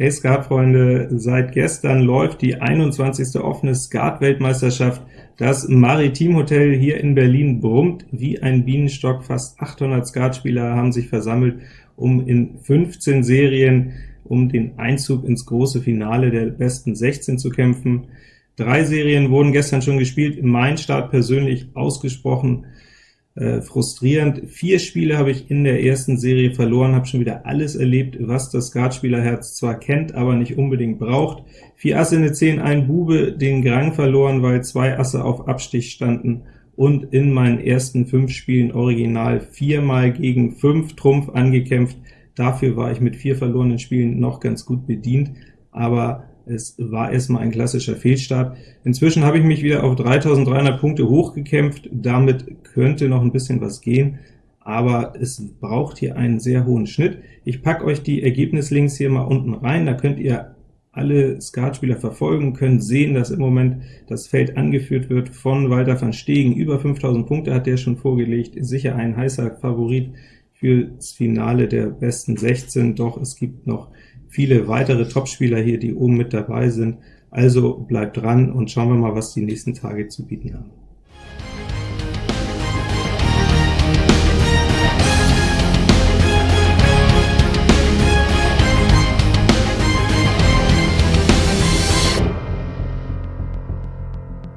Hey Skatfreunde, seit gestern läuft die 21. offene Skat-Weltmeisterschaft. Das Maritim Hotel hier in Berlin brummt wie ein Bienenstock. Fast 800 Skatspieler haben sich versammelt, um in 15 Serien um den Einzug ins große Finale der besten 16 zu kämpfen. Drei Serien wurden gestern schon gespielt, mein Start persönlich ausgesprochen äh, frustrierend. Vier Spiele habe ich in der ersten Serie verloren, habe schon wieder alles erlebt, was das Skatspielerherz zwar kennt, aber nicht unbedingt braucht. Vier Asse in der 10, ein Bube, den Grang verloren, weil zwei Asse auf Abstich standen, und in meinen ersten fünf Spielen original viermal gegen fünf Trumpf angekämpft. Dafür war ich mit vier verlorenen Spielen noch ganz gut bedient, aber es war erstmal ein klassischer Fehlstart. Inzwischen habe ich mich wieder auf 3300 Punkte hochgekämpft, damit könnte noch ein bisschen was gehen, aber es braucht hier einen sehr hohen Schnitt. Ich packe euch die Ergebnislinks hier mal unten rein, da könnt ihr alle Skatspieler verfolgen, können sehen, dass im Moment das Feld angeführt wird von Walter van Stegen. Über 5000 Punkte hat der schon vorgelegt, sicher ein heißer Favorit fürs Finale der besten 16, doch es gibt noch viele weitere Topspieler hier, die oben mit dabei sind. Also bleibt dran und schauen wir mal, was die nächsten Tage zu bieten haben.